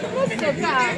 Você tá?